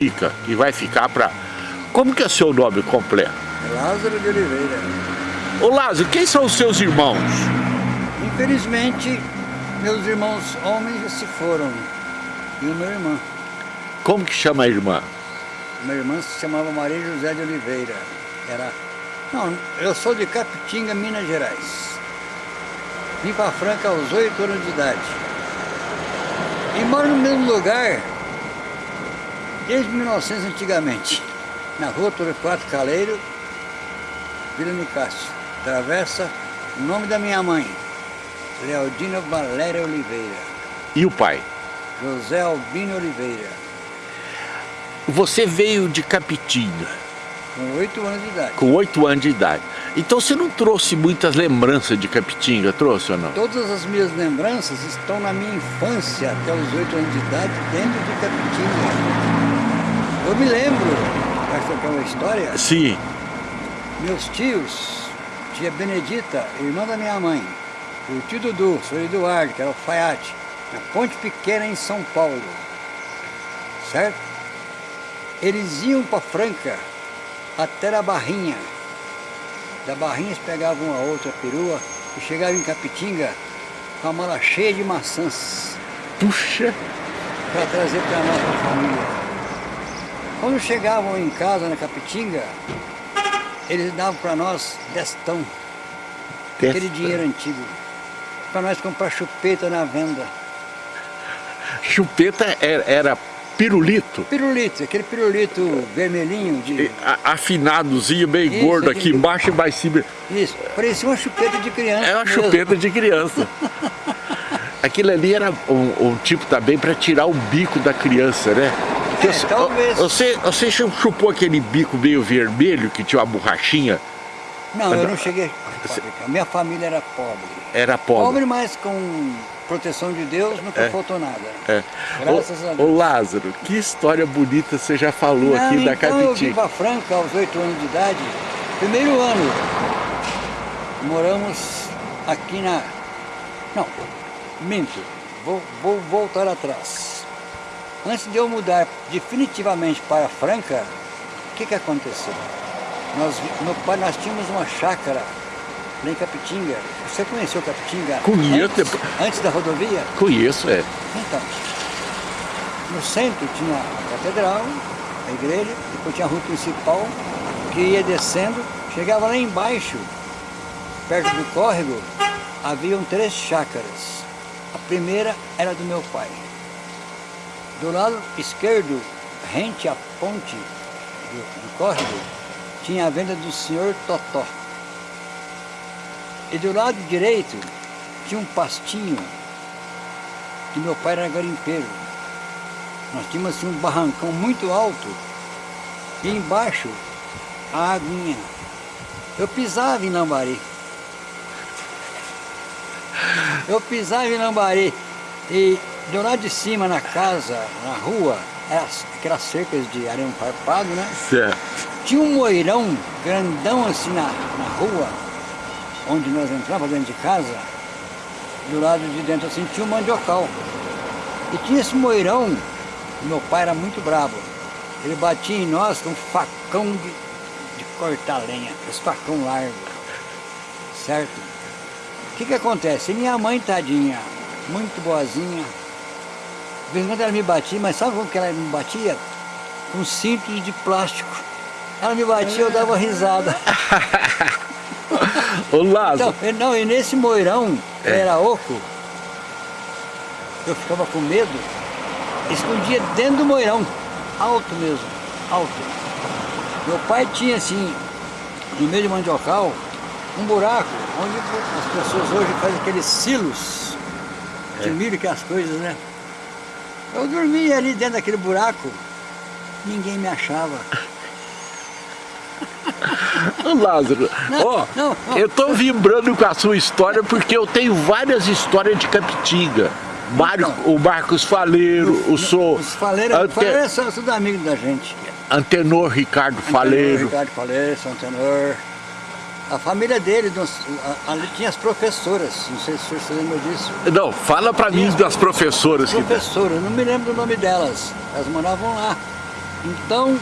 fica e vai ficar para... Como que é seu nome completo? Lázaro de Oliveira. Ô Lázaro, quem são os seus irmãos? Infelizmente, meus irmãos homens já se foram. E o meu irmão. Como que chama a irmã? Minha irmã se chamava Maria José de Oliveira. Era... Não, eu sou de Capitinga, Minas Gerais. Vim para Franca aos oito anos de idade. E moro no mesmo lugar desde 1900 antigamente. Na rua Torquato Caleiro, Vila Nicásio. Travessa o nome da minha mãe, Leodina Valéria Oliveira. E o pai? José Albino Oliveira. Você veio de Capitinga? Com oito anos de idade. Com oito anos de idade. Então você não trouxe muitas lembranças de Capitinga, trouxe ou não? Todas as minhas lembranças estão na minha infância, até os oito anos de idade, dentro de Capitinga. Eu me lembro, essa que é uma história. Sim. Meus tios, tia Benedita, irmã da minha mãe, o tio Dudu, o senhor Eduardo, que era o Faiate, na Ponte Pequena em São Paulo. Certo? Eles iam para Franca até a Barrinha. Da Barrinha eles pegavam uma outra perua e chegavam em Capitinga com a mala cheia de maçãs. Puxa! Para trazer para a nossa família. Quando chegavam em casa na Capitinga, eles davam para nós destão, aquele dinheiro antigo, para nós comprar chupeta na venda. Chupeta era, era pirulito? Pirulito, aquele pirulito vermelhinho de... Afinadozinho, bem Isso, gordo aqui embaixo e mais cima. Isso, parecia uma chupeta de criança. É uma mesmo. chupeta de criança. Aquilo ali era um, um tipo também para tirar o bico da criança, né? É, você, talvez. Você, você chupou aquele bico meio vermelho que tinha uma borrachinha? Não, eu não cheguei a Minha família era pobre. Era pobre? Pobre, mas com proteção de Deus nunca é. faltou nada. É. Graças ô, a Deus. Ô Lázaro, que história bonita você já falou não, aqui então da Capitinga. eu vim para Franca aos oito anos de idade. Primeiro ano, moramos aqui na... Não, minto, vou, vou voltar atrás. Antes de eu mudar definitivamente para Franca, o que, que aconteceu? Nós, meu pai, nós tínhamos uma chácara lá em Capitinga. Você conheceu Capitinga? Conheço. Antes, antes da rodovia? Conheço, é. Então, no centro tinha a catedral, a igreja, depois tinha a rua principal, que ia descendo, chegava lá embaixo, perto do córrego, haviam três chácaras. A primeira era do meu pai. Do lado esquerdo, rente à ponte do, do córrego, tinha a venda do senhor Totó. E do lado direito tinha um pastinho, que meu pai era garimpeiro. Nós tínhamos assim, um barrancão muito alto e embaixo a aguinha. Eu pisava em Lambari. Eu pisava em Lambari e do lado de cima, na casa, na rua, aquelas cercas de arame farpado, né? Certo. Tinha um moirão grandão assim na, na rua, onde nós entrávamos dentro de casa, do lado de dentro assim tinha um mandiocal. E tinha esse moirão, meu pai era muito bravo. Ele batia em nós com um facão de, de cortar lenha, esse facão largo, certo? O que que acontece? minha mãe, tadinha, muito boazinha, de vez em quando ela me batia, mas sabe como que ela me batia? Com cintos de plástico. Ela me batia, eu dava risada. Ô Lázaro. Então, não, e nesse moirão, é. era oco, eu ficava com medo, escondia dentro do moirão, alto mesmo, alto. Meu pai tinha assim, no meio de mandiocal, um buraco, onde as pessoas hoje fazem aqueles silos de é. milho, que é as coisas, né? Eu dormia ali dentro daquele buraco, ninguém me achava. Lázaro, ó, oh, eu tô vibrando com a sua história porque eu tenho várias histórias de Capitinga. Mário, o Marcos Faleiro, o sou... Os Faleiro, Ante... Faleiro são tudo amigos da gente. Antenor Ricardo Antenor, Faleiro. Ricardo Faleiro, São Antenor. A família dele, ali tinha as professoras, não sei se o senhor se lembra disso. Não, fala para mim das professoras. Professoras, que... não me lembro o nome delas, elas moravam lá. Então,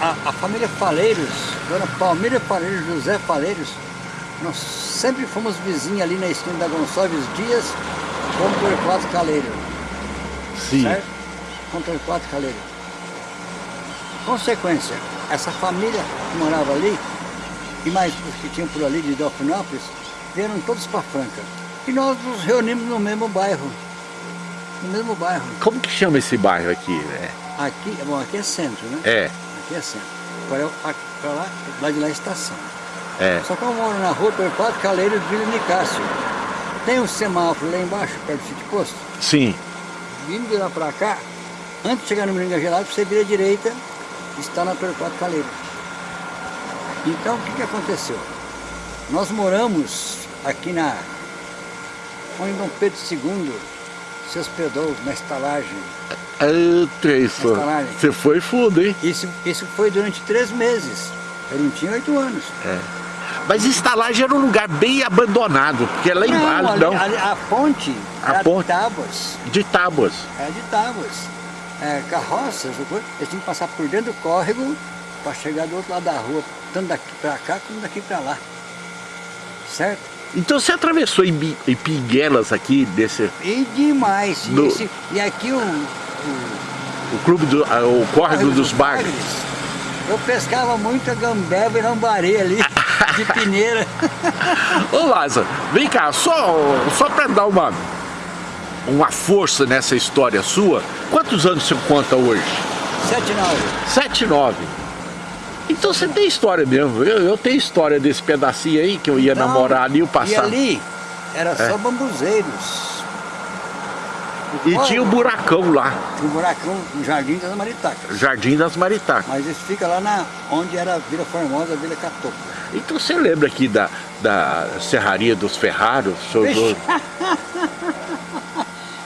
a, a família Faleiros, Dona Palmeira Faleiros, José Faleiros, nós sempre fomos vizinhos ali na esquina da Gonçalves Dias com o Torquato Caleiro. Sim. Certo? Com o Torquato Caleiro. Consequência, essa família que morava ali, e mais os que tinham por ali de Delfinópolis, vieram todos para Franca. E nós nos reunimos no mesmo bairro. No mesmo bairro. Como que chama esse bairro aqui? É. Aqui, bom, aqui é centro, né? É, Aqui é centro. Agora, pra lá, lá de lá é estação. é. Só que eu moro na rua Torquato Caleiro de Vila Nicásio. Tem um semáforo lá embaixo, perto do sítio posto. Sim. Vindo de lá pra cá, antes de chegar no Moringa Gelado, você vira à direita, está na Torquato Caleiro. Então, o que, que aconteceu? Nós moramos aqui na... Onde Dom Pedro II se hospedou, na estalagem. Eita, isso. Estalagem. Você foi fundo, hein? Isso, isso foi durante três meses. Eu não tinha oito anos. Mas estalagem era um lugar bem abandonado, porque lá Não, embaixo, ali- não, ali- a ponte A era ponte. de tábuas. de tábuas. Era de tábuas. É, carroças, eles tinham que passar por dentro do córrego para chegar do outro lado da rua, tanto daqui para cá como daqui para lá. Certo? Então você atravessou em, em Pinguelas aqui, desse, E demais. E, esse- e aqui o, o o clube do, ah, o córrego dos bagres. Eu pescava muita gambeba e lambari ali, de peneira. Ô Lázaro, vem cá, só, só para dar uma, uma força nessa história sua, quantos anos você conta hoje? 79. Sete, nove. Então você tem história mesmo. Eu, eu tenho história desse pedacinho aí que eu ia Não, namorar ali o E passado. ali era só É. bambuzeiros. E tinha o buracão lá, Tinha um buracão no Jardim das Maritacas. Jardim das Maritacas. Mas isso fica lá na, onde era a Vila Formosa, a Vila Catoca. Então você lembra aqui da, da Serraria dos Ferraros? Dono?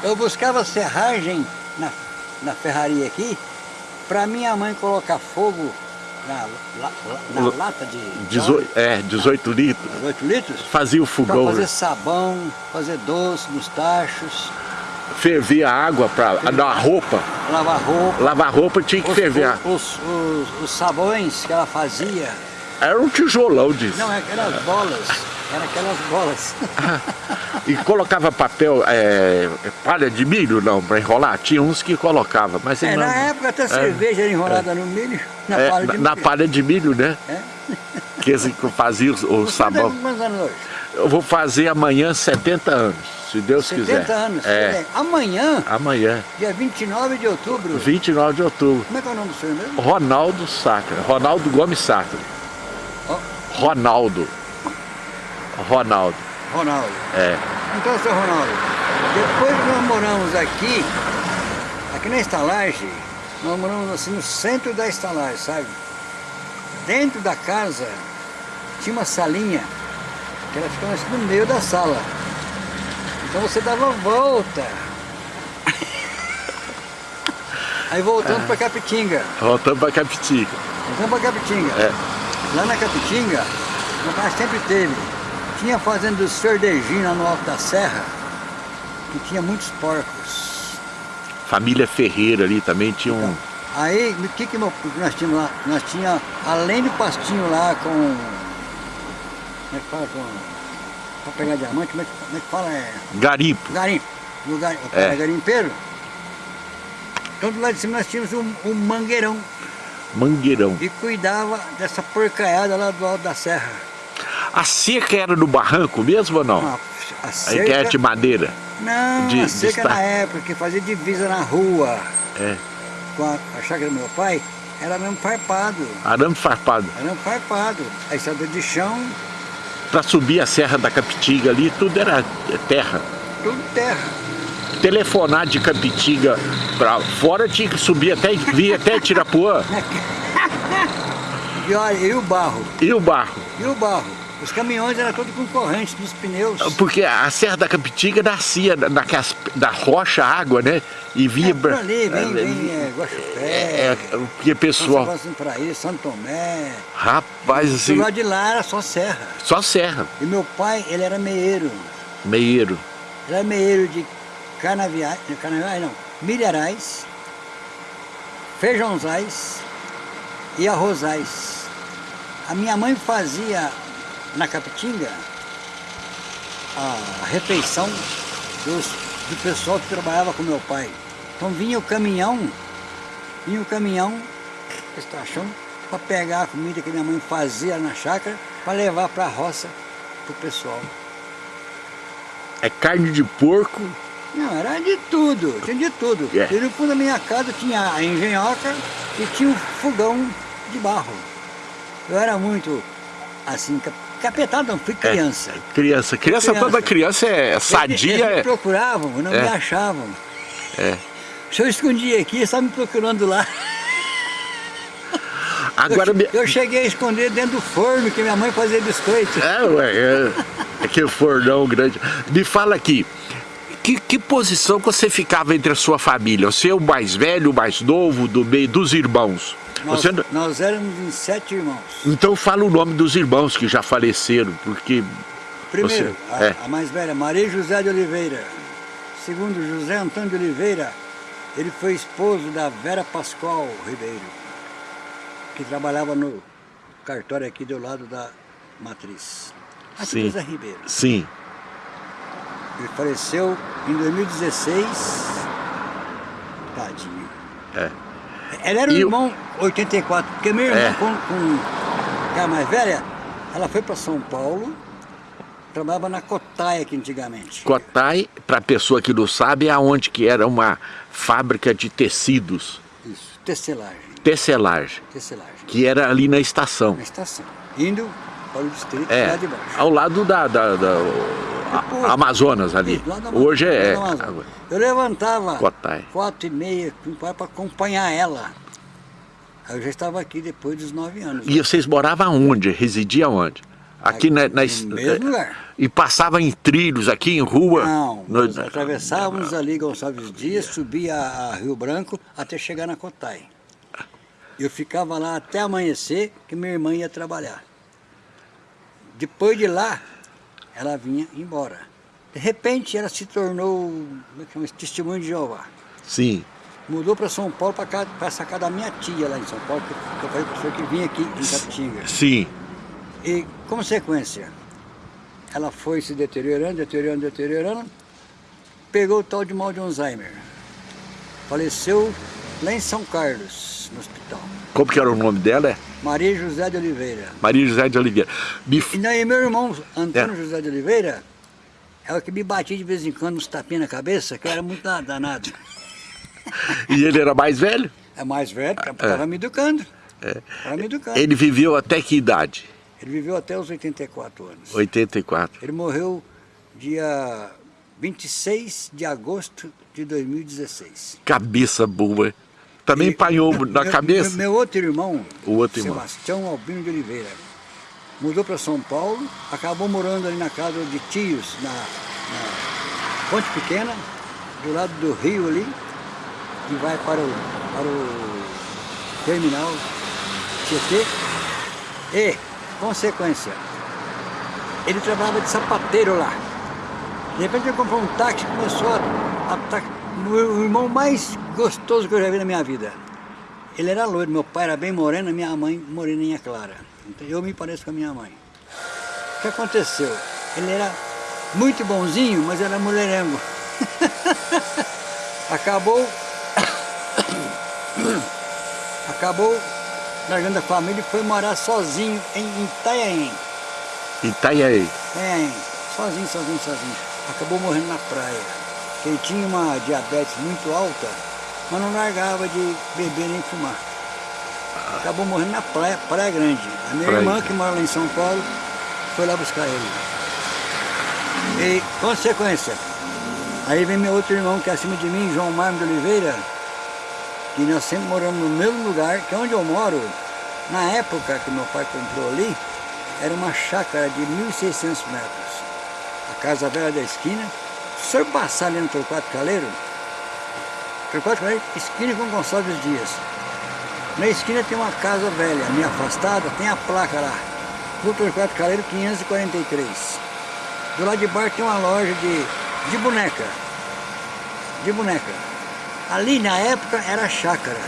Eu buscava serragem na, na ferraria aqui, para minha mãe colocar fogo na, la- la- na lata de Dezo- é, 18 litros. 18 litros, Fazia o fogão, fazer né? sabão, fazer doce nos tachos, fervia a água para dar roupa. lavar roupa. Lavar roupa tinha que Os, ferver. a- os, os- os sabões que ela fazia, Era um tijolão disso. não, eram aquelas bolas, eram aquelas bolas. E colocava papel, é, palha de milho não, para enrolar? Tinha uns que colocava, mas É, não. na época até cerveja era enrolada no milho, na É, palha de na, na milho. palha de milho, né? É. Que esse que fazia o, o sabão. tem quantos anos hoje? Eu vou fazer amanhã 70 anos, se Deus 70 quiser. anos. É, Amanhã, amanhã, dia 29 de outubro. 29 de outubro. Como é que é o nome do senhor mesmo? Ronaldo Sacra, Ronaldo Gomes Sacra. Ó, Ronaldo. Ronaldo, Ronaldo. é. Então, seu Ronaldo, depois que nós moramos aqui, aqui na estalagem, nós moramos assim no centro da estalagem, sabe? Dentro da casa tinha uma salinha que ela ficava assim no meio da sala. Então você dava volta. Aí voltando para Capitinga. Voltamos para Capitica. Voltando para Capitinga. É. Lá na Capitinga, meu pai sempre teve. Tinha fazenda dos Ferdejinhos lá no alto da serra, que tinha muitos porcos. Família Ferreira ali também tinha um. Aí, o que, que nós tínhamos lá? Nós tínhamos, além do pastinho lá com... Como é que fala? Com, pra pegar diamante, como é que, como é que fala? É, Garimpo. garimpo. Gar, o É. cara é garimpeiro. Então, do lado de cima nós tínhamos um, um mangueirão Mangueirão. e cuidava dessa porcaiada lá do alto da serra. A cerca era no barranco mesmo ou não? A, a cerca, que era de madeira. Não, de- a seca estar- na época, que fazia divisa na rua É. com a, a chácara do meu pai, era mesmo farpado. Arame farpado. Era mesmo farpado. A estrada de chão, Para subir a Serra da Capitiga ali, tudo era terra. tudo terra. Telefonar de Capitiga para fora tinha que subir até, vir até Tirapuã. E olha, e o barro? E o barro. E o barro? Os caminhões eram todos com corrente nos pneus. Porque a Serra da Capitiga nascia naquelas, da rocha água, né? E vinha... É, por ali, vem, É, vem, é, Guaxupé, É, porque São pessoal... Para aí, Santo Tomé. Rapaz, Do assim, lado de lá era só serra. só serra. E meu pai, ele era meieiro. Meieiro. Ele era meieiro de canaviais, canaviais não, milharais, feijãozais e arrozais. A minha mãe fazia na Capitinga a refeição dos, do pessoal que trabalhava com meu pai. Então vinha o caminhão, vinha o caminhão, estação, para pegar a comida que minha mãe fazia na chácara, para levar para a roça para o pessoal. É carne de porco? Não, era de tudo, tinha de tudo. É. E no fundo da minha casa tinha a engenhoca e tinha um fogão de barro. Eu era muito, assim, cap- capetado, não, fui criança. É, criança. Criança, toda criança é sadia. Eles me É, procuravam, não É. me achavam. é. Se eu escondia aqui, eles estavam me procurando lá. Agora, eu, eu cheguei a esconder dentro do forno que minha mãe fazia biscoito. É, ué, é, aquele fornão grande. Me fala aqui, que, que posição que você ficava entre a sua família? Você é o mais velho, o mais novo, do meio dos irmãos? Nós, Você, nós éramos em sete irmãos. então fala o nome dos irmãos que já faleceram, porque... Primeiro, Você- a, é. a mais velha, Maria José de Oliveira. Segundo, José Antônio de Oliveira. Ele foi esposo da Vera Pascoal Ribeiro, que trabalhava no cartório aqui do lado da matriz. Aqui Sim. Ribeiro. Sim, Ele faleceu em 2016. Tadinho. é. Ela era o E o- irmão 84, porque minha irmã, É. com, com era mais velha, ela foi para São Paulo, trabalhava na Cotaia aqui antigamente. Cotai, para pessoa que não sabe, é aonde que era uma fábrica de tecidos, Isso, tecelagem, tecelagem, tecelagem, que era ali na estação. na estação. Indo para o distrito É, lá de baixo. ao lado da, da- da- a- Amazonas ali. Hoje é. Eu levantava Cotai. quatro e meia para acompanhar ela. Eu já estava aqui depois dos nove anos. E vocês moravam onde? Residia onde? Aqui na, na- no mesmo lugar. E passava em trilhos aqui em rua? Não, No- nós atravessávamos ali Gonçalves Dias, subia a Rio Branco até chegar na Cotai. Eu ficava lá até amanhecer, que minha irmã ia trabalhar. Depois de lá, ela vinha embora. De repente, ela se tornou como é que chama isso? testemunho de Jeová. Sim, Mudou para São Paulo, para essa casa da minha tia lá em São Paulo, que eu falei para o senhor que vinha aqui em Capitinga. sim. E, consequência, ela foi se deteriorando, deteriorando, deteriorando, pegou o tal de mal de Alzheimer. Faleceu lá em São Carlos, no hospital. Como que era o nome dela? É Maria José de Oliveira. Maria José de Oliveira. Me E daí meu irmão, Antônio É. José de Oliveira, é o que me batia de vez em quando uns tapinhas na cabeça, que eu era muito da- danado. E ele era mais velho? É mais velho, estava me educando. Estava me educando. Ele... Ele viveu até que idade? viveu até os 84 anos. 84. Ele morreu dia 26 de agosto de 2016. Cabeça boa. Também E- empanhou na meu- cabeça? Meu, meu outro irmão, O outro irmão. Sebastião Albino de Oliveira, mudou para São Paulo, acabou morando ali na casa de tios, na, na Ponte Pequena, do lado do rio ali, que vai para o, para o terminal Tietê. E, consequência, ele trabalhava de sapateiro lá. De repente ele comprou um táxi e começou a, a o irmão mais gostoso que eu já vi na minha vida. Ele era loiro, meu pai era bem moreno, minha mãe moreninha clara. Então eu me pareço com a minha mãe. O que aconteceu? Ele era muito bonzinho, mas era mulherengo. Acabou. Acabou largando a família e foi morar sozinho em Itanhaém. Itaiaí. É, sozinho, sozinho, sozinho. Acabou morrendo na praia. Ele tinha uma diabetes muito alta, mas não largava de beber nem fumar. Acabou morrendo na praia, Praia Grande. A minha Praia. irmã, que mora lá em São Paulo, foi lá buscar ele. E, consequência, aí vem meu outro irmão que é acima de mim, João Marmo de Oliveira, que nós sempre moramos no mesmo lugar, que é onde eu moro, na época que meu pai comprou ali, era uma chácara de 1.600 metros. A casa velha da esquina. Se senhor passar ali no Torquato Caleiro, Torquato Caleiro, esquina com Gonçalves Dias. Na esquina tem uma casa velha, meio afastada, tem a placa lá. No Torquato Caleiro 543. Do lado de baixo tem uma loja de, de boneca. De boneca. Ali na época era chácara.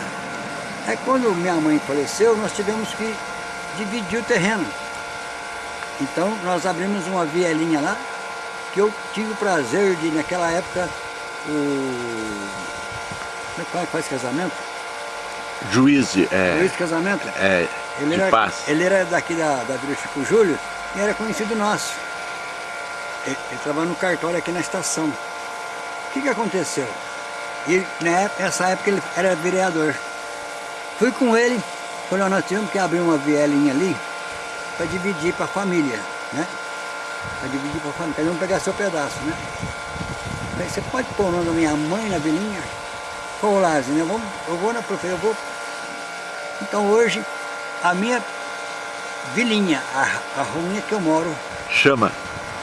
Aí quando minha mãe faleceu, nós tivemos que dividir o terreno. Então nós abrimos uma vielinha lá, que eu tive o prazer de, naquela época, o... Como é que faz casamento? Juiz, é... Juiz de casamento? É, ele de era, paz. Ele era daqui da, da Vila Chico Júlio e era conhecido nosso. Ele, ele trabalhava no cartório aqui na estação. O que que aconteceu? E né, nessa época ele era vereador. Fui com ele, falei, nós tivemos que abrir uma vielinha ali para dividir para a família, né? Para dividir para família, cada um pegar seu pedaço, né? Você pode pôr o nome da minha mãe na vilinha? Falou, Lázaro, eu vou, eu vou na prefeitura, eu vou... Então hoje, a minha vilinha, a, a ruinha que eu moro, Chama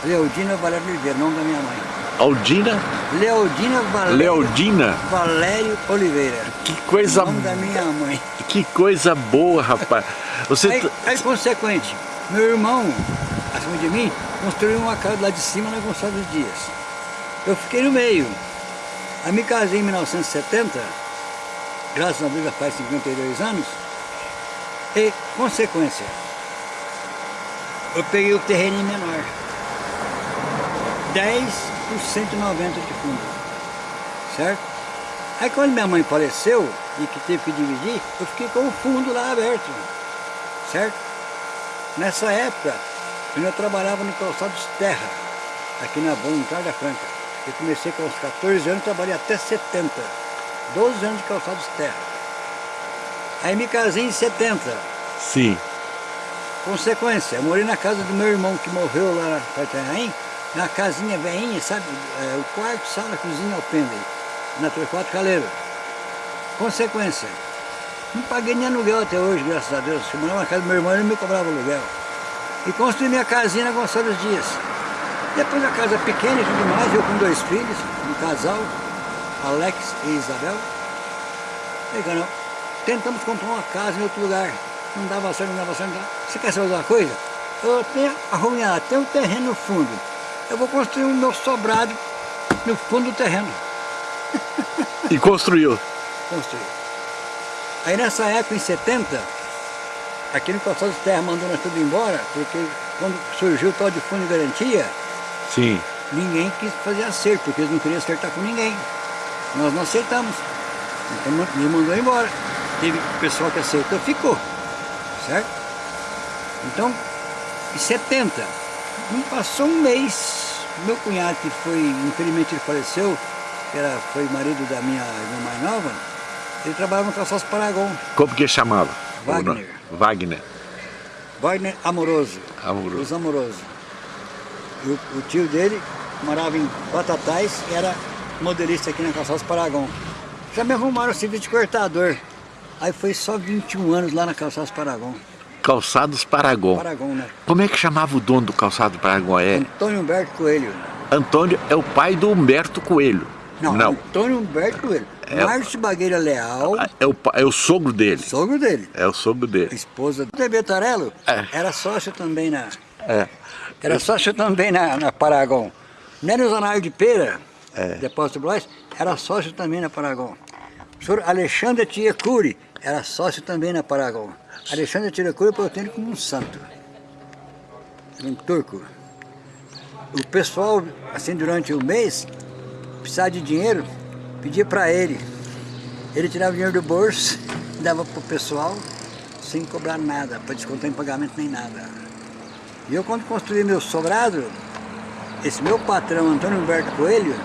Leodina Valério Oliveira, nome da minha mãe. Aldina Leodina Valério, Leodina. Valério Oliveira. Que coisa, nome da minha mãe. que coisa boa, rapaz. Você... T- aí, consequente, meu irmão, acima de mim, construiu uma casa lá de cima na Gonçalves Dias. Eu fiquei no meio. Aí me casei em 1970, graças a Deus já faz 52 anos, e, consequência, eu peguei o terreno menor. 10 por 190 de fundo. Certo? Aí quando minha mãe faleceu e que teve que dividir, eu fiquei com o fundo lá aberto. Certo? Nessa época, eu ainda trabalhava no calçados terra, aqui na Bom, em Carga Franca. Eu comecei com uns 14 anos, trabalhei até 70. 12 anos de calçados terra. Aí me casei em 70. Sim, Consequência, eu morei na casa do meu irmão que morreu lá na Itanhaém, na casinha velhinha, sabe? É, o quarto, sala, cozinha, alpendre, na Torquato Caleiro. Consequência, não paguei nem aluguel até hoje, graças a Deus. Eu morava na casa do meu irmão e ele me cobrava aluguel. E construí minha casinha na Gonçalves Dias. Depois a casa pequena e tudo mais, eu com dois filhos, um casal, Alex e Isabel. Falei, não, tentamos comprar uma casa em outro lugar. Não dava certo, não dava certo. Não dava. Você quer saber uma coisa? Eu tenho arruinado, tem um terreno no fundo. Eu vou construir um meu sobrado no fundo do terreno. e construiu. Construir. Aí nessa época, em 70, aqui no Calçado de Terra mandou nós tudo embora, porque quando surgiu o tal de fundo de garantia, Sim, ninguém quis fazer acerto, porque eles não queriam acertar com ninguém. Nós não aceitamos. Então me mandou embora. Teve pessoal que aceitou, ficou. Certo? Então, em 70, não passou um mês, meu cunhado que foi, infelizmente ele faleceu, que era, foi marido da minha irmã mais nova, ele trabalhava no Calçados Paragon, como que chamava? Wagner. Wagner, Wagner Amoroso. amoroso. Os Amoroso. E o, o tio dele morava em Batatais e era modelista aqui na Calçados Paragon. Já me arrumaram o serviço de cortador. Aí foi só 21 anos lá na Calçados Paragon. Calçados Paragon. Paragon, né? Como é que chamava o dono do calçado Paragon? É Antônio Humberto Coelho. Antônio, é o pai do Humberto Coelho. Não, Não. Antônio Humberto Coelho. É- Márcio Bagueira Leal, É o, pa- é o sogro dele. sogro dele. É o sogro A dele. esposa do TV Tarelo É. era sócio também na, É. Era sócio também na, na Paragon. Não era o Zanário de Pera, É. depósito Blois, era sócio também na Paragon. O senhor Alexandre Tiecuri era sócio também na Paragon. Alexandre Tiecuri eu tenho como um santo. Um turco. O pessoal, assim, durante o mês, precisava de dinheiro, pedia para ele. Ele tirava dinheiro do bolso, dava para o pessoal, sem cobrar nada, para descontar em pagamento nem nada. E eu quando construí meu sobrado, esse meu patrão, Antônio Humberto Coelho,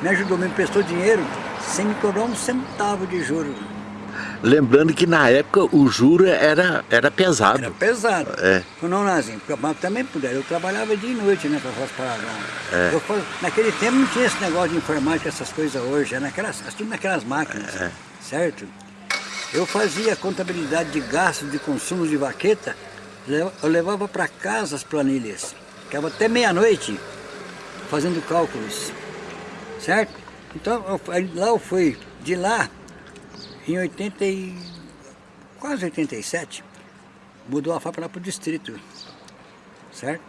me ajudou, me emprestou dinheiro sem me cobrar um centavo de juro. Lembrando que na época o juro era, era pesado. Era pesado. É. Não nazinho, mas também puder. Eu trabalhava dia e noite né, para fazer Paragon. É. Eu naquele tempo não tinha esse negócio de informática, essas coisas hoje, era naquelas, tudo naquelas máquinas, É. certo? Eu fazia contabilidade de gastos, de consumos de vaqueta, eu levava para casa as planilhas. Ficava até meia-noite fazendo cálculos, certo? Então, eu- lá eu fui, de lá, em 80 e... quase 87, mudou a fábrica lá para o distrito, certo?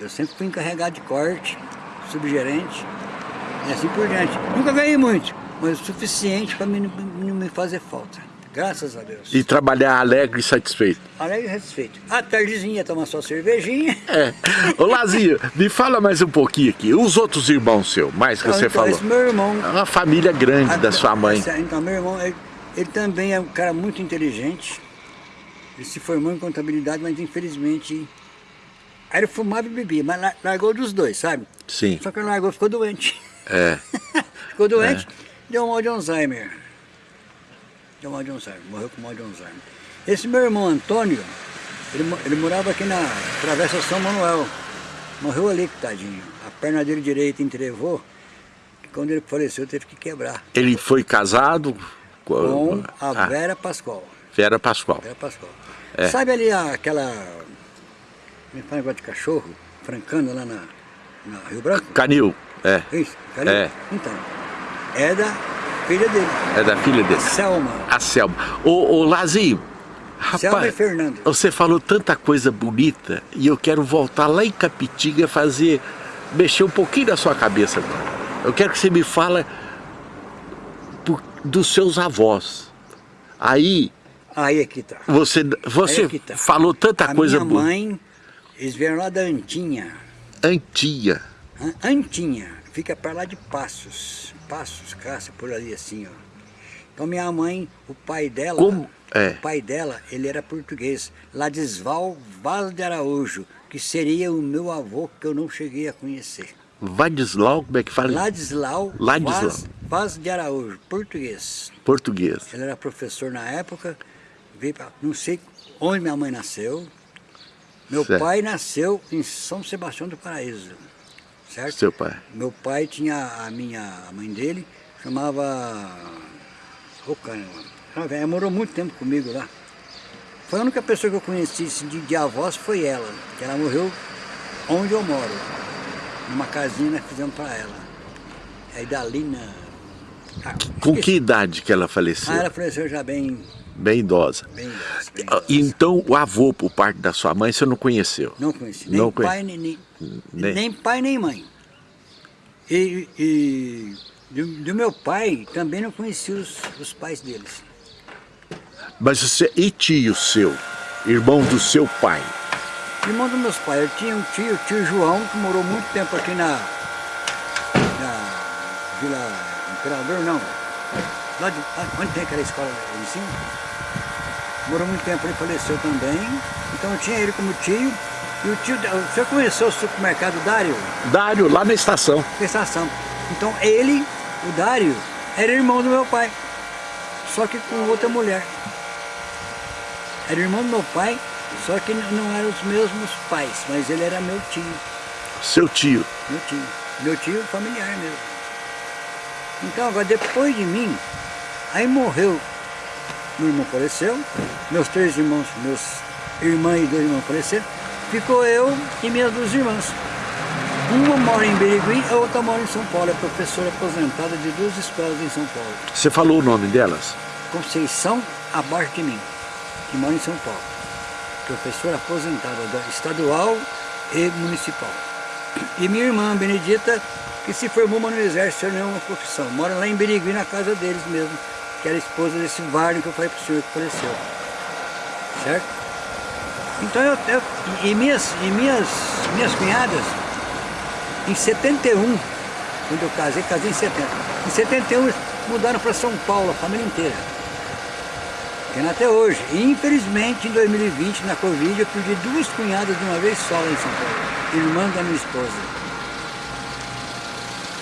Eu sempre fui encarregado de corte, subgerente e assim por diante. Nunca ganhei muito, mas o suficiente para não me fazer falta. Graças a Deus. E trabalhar alegre e satisfeito. Alegre e satisfeito. À tardezinha tomar sua cervejinha. É. Ô Lazinho, me fala mais um pouquinho aqui. Os outros irmãos seus, mais que Então, você então, falou. Esse meu irmão. É uma família grande Ah, da sua mãe. esse- Então, meu irmão, ele, ele também é um cara muito inteligente. Ele se formou em contabilidade, mas infelizmente. Aí ele fumava e bebia, mas lar- largou dos dois, sabe? Sim. Só que ele largou, ficou doente. É. ficou doente, deu mal de Alzheimer. Deu mal de Alzheimer, morreu com mal de Alzheimer. Esse meu irmão Antônio, ele, ele morava aqui na Travessa São Manuel. Morreu ali, tadinho. A perna dele direita entrevou, que quando ele faleceu teve que quebrar. Ele foi casado Com a Ah, Vera Pascoal. Vera Pascoal. Vera Pascoal. É. Sabe ali a- aquela. Como é fala negócio de cachorro? Francano lá na, na Rio Branco? Canil, é. Isso, Calil? É. Então, é da filha dele, É da filha dele. Selma. A Selma. Ô, ô Lazinho, Selma e rapaz, Fernando. você falou tanta coisa bonita e eu quero voltar lá em Capitiga fazer, mexer um pouquinho da sua cabeça agora. Eu quero que você me fala dos seus avós. Aí Aí é que tá. você, você é que tá. falou tanta a coisa minha boa. mãe, eles vieram lá da Antinha. Antia. An- Antinha, fica para lá de Passos. Passos, caça por ali assim, ó. Então minha mãe, o pai dela, Como? É. o pai dela, ele era português, Ladisval Vaz de Araújo, que seria o meu avô que eu não cheguei a conhecer. Vadislau, como é que fala? Ladislau, Ladislau. Vaz, Vaz de Araújo, português. Português. Ele era professor na época, veio pra, não sei onde minha mãe nasceu. Meu Certo. pai nasceu em São Sebastião do Paraíso, certo? Seu pai. Meu pai tinha a minha a mãe dele, chamava. Caramba, ela morou muito tempo comigo lá. Foi a única pessoa que eu conheci assim, de, de avós foi ela, que ela morreu onde eu moro. Numa casinha nós fizemos para ela. Aí dali na. Ah, Com que idade que ela faleceu? Ah, ela faleceu já bem, Bem idosa. bem, idosa, bem Ah, idosa. Então, o avô, por parte da sua mãe, você não conheceu? Não conheci. Nem Não pai, nem, nem, Nem- nem pai, nem mãe. E, e do, do meu pai, também não conheci os, os pais deles. Mas você, e tio seu, irmão do seu pai? Irmão dos meus pais, eu tinha um tio, o tio João, que morou muito tempo aqui na, na Vila Imperador, não. Lá de, onde tem aquela escola em cima? Morou muito tempo, ele faleceu também. Então eu tinha ele como tio. E o tio, senhor conheceu o supermercado Dário? Dário, lá na estação. estação. Então ele, o Dário, era irmão do meu pai, só que com outra mulher. Era irmão do meu pai, só que não eram os mesmos pais, mas ele era meu tio, Seu tio. meu tio, meu tio familiar mesmo. Então agora depois de mim, aí morreu, meu irmão faleceu, meus três irmãos, meus irmãs e dois irmãos faleceram, ficou eu e minhas duas irmãs. Uma mora em Berigui, a outra mora em São Paulo, é professora aposentada de duas escolas em São Paulo. Você falou o nome delas? Conceição, abaixo de mim, que mora em São Paulo. Professora aposentada da estadual e municipal. E minha irmã, Benedita, que se formou no exército sem nenhuma profissão. Mora lá em Berigui, na casa deles mesmo, que era esposa desse Varne que eu falei para o senhor que faleceu. Certo? Então eu, eu- e minhas, e minhas, minhas cunhadas, em 71, quando eu casei, casei em 70. Em 71 eles mudaram para São Paulo, a família inteira. Tem até hoje. Infelizmente em 2020, na Covid, eu perdi duas cunhadas de uma vez só lá em São Paulo. Irmã da minha esposa.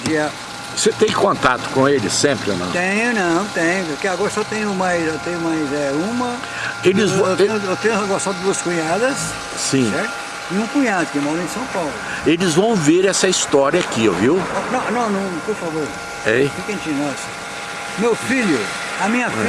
Dia Você tem contato com eles sempre ou não? tenho, não, tenho. Porque agora só tenho mais, eu tenho mais é, uma. Eles eu, vão- eu tenho, eu tenho agora só duas cunhadas, Sim. certo? E um cunhado que mora em São Paulo. Eles vão ver essa história aqui, viu? Não, não, não, por favor. Ei? Fica entre nós. Meu filho, a minha filha.